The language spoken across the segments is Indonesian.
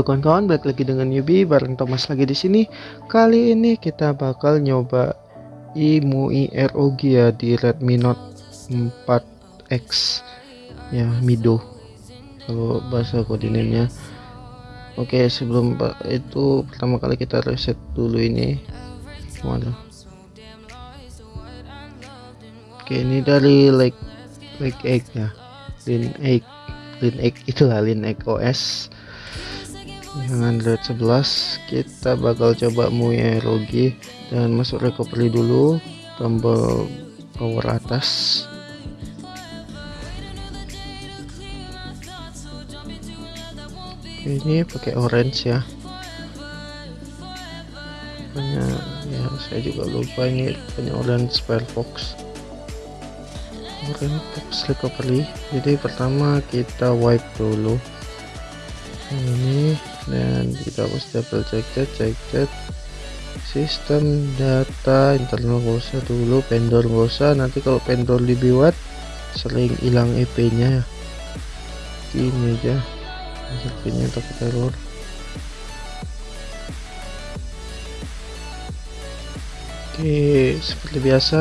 Halo kawan-kawan, balik lagi dengan Yubi bareng Thomas lagi di sini. Kali ini kita bakal nyoba IMUI ROG ya di Redmi Note 4X ya Mido. Kalau bahasa koordinatnya. Oke, sebelum itu pertama kali kita reset dulu ini. Mana? Oke, ini dari Lake Lake Egg ya. Lin Egg, Lin Egg itulah Lin Egg OS dengan Android 11 kita bakal coba MUI ROG dan masuk recovery dulu tombol power atas. Ini pakai orange ya. Punya ya saya juga lupa ini punya orange Firefox orange box recovery. Jadi pertama kita wipe dulu. Ini dan kita harus double check chat check chat sistem data internal gak usah dulu vendor gak usah. Nanti kalau vendor lebih buat sering hilang EP nya ini aja. EP nya takut error oke seperti biasa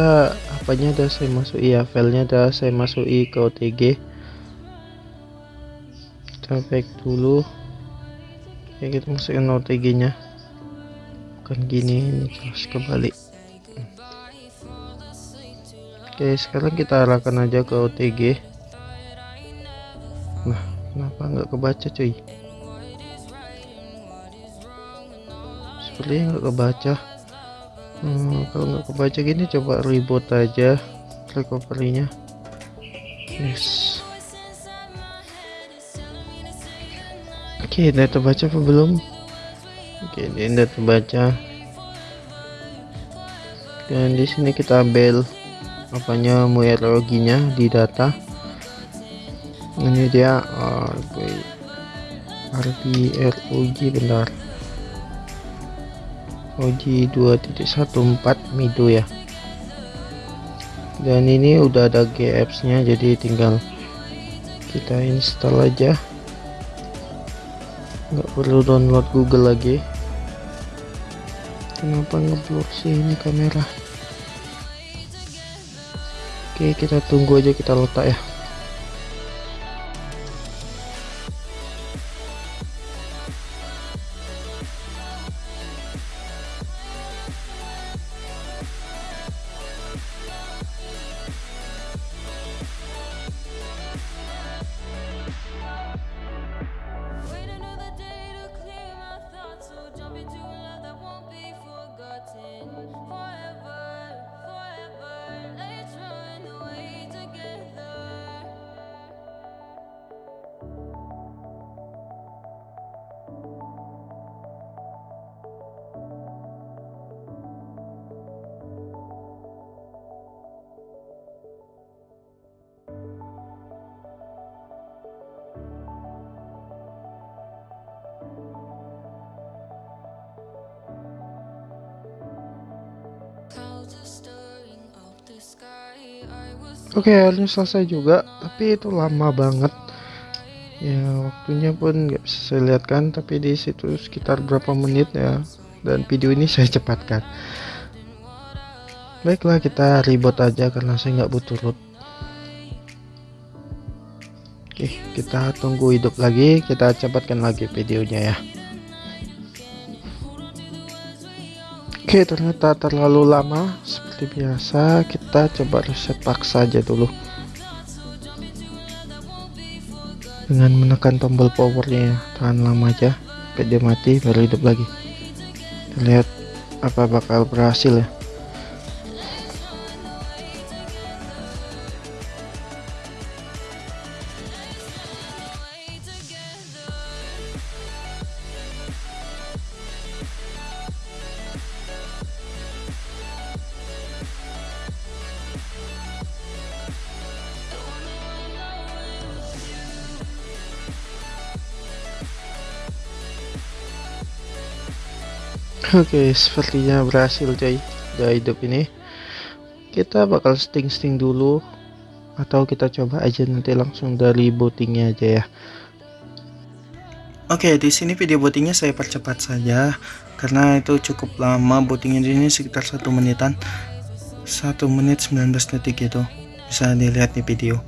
apanya ada saya masuk ya filenya ada saya masuki ke OTG kita back dulu ya kita masukin OTG nya bukan gini ini terus kebalik. Oke sekarang kita arahkan aja ke OTG nah kenapa nggak kebaca cuy? Sepertinya nggak kebaca. Hmm, kalau nggak kebaca gini coba reboot aja recovery nya yes Oke, okay, data baca apa belum? Oke, okay, ini data baca. Dan di sini kita ambil apanya muerologinya di data. Ini dia RB RBROG benar. OG 2.14 Mido ya. Dan ini udah ada GApps nya jadi tinggal kita install aja nggak perlu download Google lagi. Kenapa ngeblur sih ini kamera? Oke kita tunggu aja kita letak ya Oke okay, akhirnya selesai juga tapi itu lama banget. Ya waktunya pun nggak bisa saya lihat kan tapi di situ sekitar berapa menit ya. Dan video ini saya cepatkan. Baiklah kita ribut aja karena saya nggak butuh root oke kita tunggu hidup lagi kita cepatkan lagi videonya ya. Oke ternyata terlalu lama seperti biasa kita coba reset paksa aja dulu. Dengan menekan tombol powernya tahan lama aja sampai dia mati baru hidup lagi. Lihat apa bakal berhasil ya Oke, sepertinya berhasil coy. Udah hidup ini. Kita bakal sting-sting dulu atau kita coba aja nanti langsung dari bootingnya aja ya. Oke, di sini video bootingnya saya percepat saja karena itu cukup lama bootingnya di sini sekitar satu menitan. satu menit 19 detik itu bisa dilihat di video.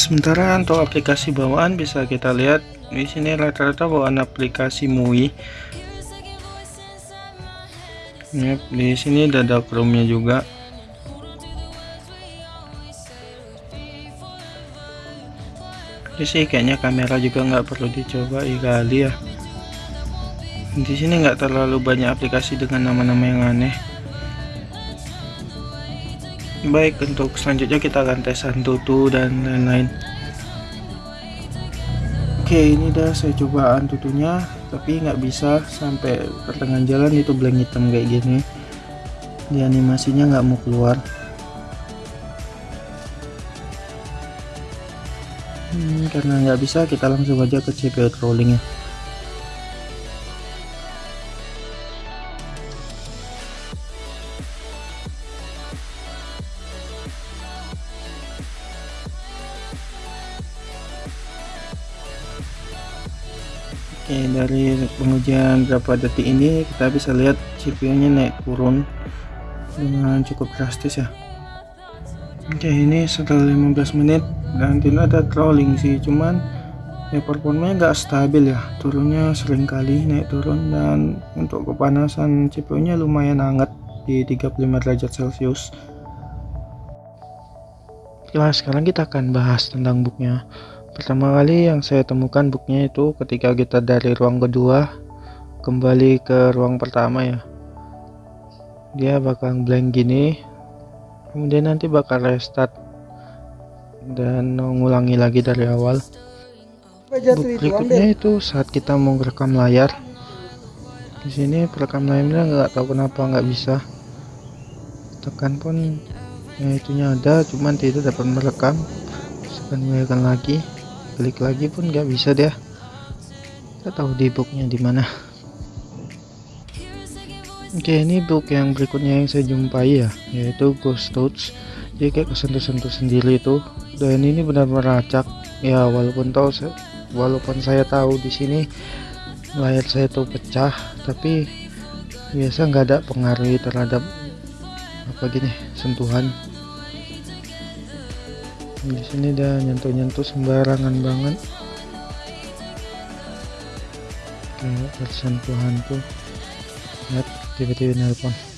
Sementara untuk aplikasi bawaan bisa kita lihat di sini rata-rata bawaan aplikasi MUI. Yep, di sini ada Chrome-nya juga. Jadi sih kayaknya kamera juga nggak perlu dicoba kali ya. Di sini nggak terlalu banyak aplikasi dengan nama-nama yang aneh baik untuk selanjutnya kita akan tes antutu dan lain-lain. Oke ini dah saya coba antutunya tapi nggak bisa sampai pertengahan jalan itu blank hitam kayak gini. Di animasinya nggak mau keluar. Hmm, karena nggak bisa kita langsung aja ke CPU crawling pengujian berapa detik ini kita bisa lihat CPU nya naik turun dengan cukup drastis ya. Oke ini setelah 15 menit dan tidak ada trolling sih cuman ya performanya nggak stabil ya. Turunnya sering kali naik turun dan untuk kepanasan CPU nya lumayan hangat di 35 derajat celcius. Nah sekarang kita akan bahas tentang booknya. Pertama kali yang saya temukan booknya itu ketika kita dari ruang kedua kembali ke ruang pertama ya. Dia bakal blank gini kemudian nanti bakal restart dan mengulangi lagi dari awal. Berikutnya itu saat kita mau rekam layar di sini perekam layarnya nggak tahu kenapa nggak bisa. Tekan pun ya itunya ada cuman tidak dapat merekam. Sekarang lagi klik lagi pun nggak bisa dia. Kita tahu di booknya di mana oke ini book yang berikutnya yang saya jumpai ya yaitu ghost touch jadi kayak kesentuh-sentuh sendiri itu dan ini benar-benar acak. Ya walaupun tahu walaupun saya tahu di sini layar saya tuh pecah tapi biasa nggak ada pengaruh terhadap apa gini sentuhan. Di sini dia nyentuh-nyentuh sembarangan banget. Kayak tersentuhan tuh. Lihat activity in Helpon.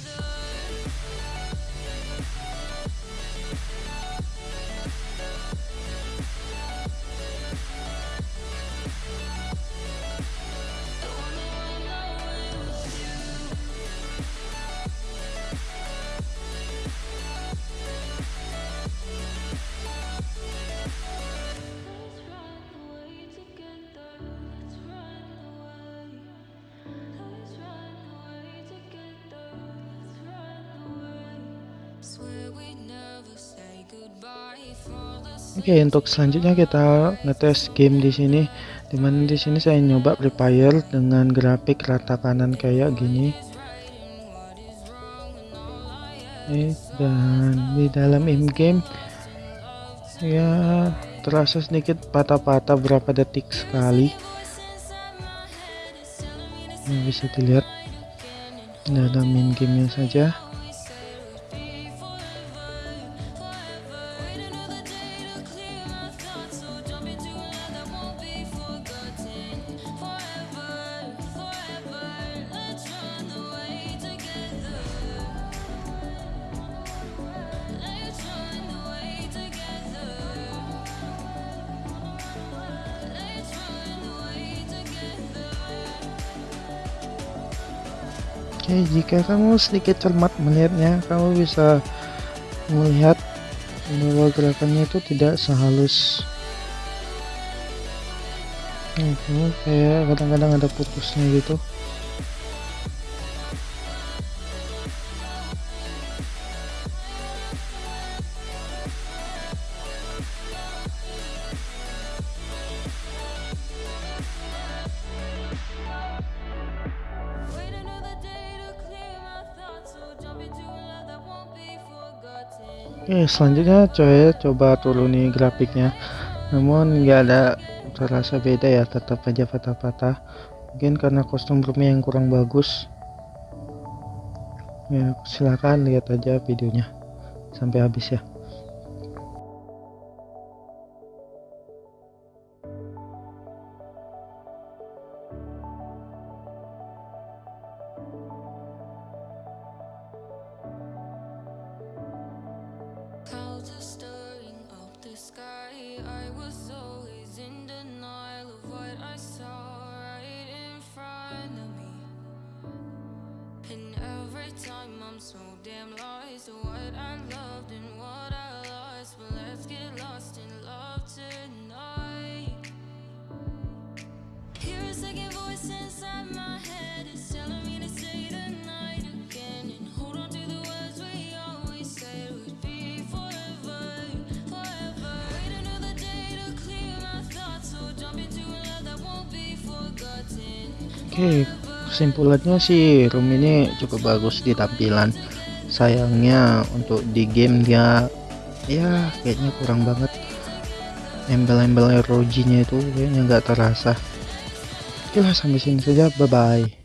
Oke okay, untuk selanjutnya kita ngetes game di sini. Di mana di sini saya nyoba prepare dengan grafik rata kanan kayak gini. Dan di dalam in game ya terasa sedikit patah-patah berapa detik sekali. Ini bisa dilihat dalam in gamenya saja Oke, jika kamu sedikit cermat melihatnya, kamu bisa melihat bahwa gerakannya itu tidak sehalus. Itu kayak kadang-kadang ada putusnya gitu Oke selanjutnya coy coba turuni grafiknya. Namun nggak ada terasa beda ya tetap aja patah-patah. Mungkin karena kostum Brumi yang kurang bagus. Ya silahkan lihat aja videonya. Sampai habis ya Oke kesimpulannya sih room ini cukup bagus di tampilan. Sayangnya untuk di game dia ya kayaknya kurang banget. Embel-embel ROG nya itu kayaknya nggak terasa. Oke lah sampai sini saja. Bye bye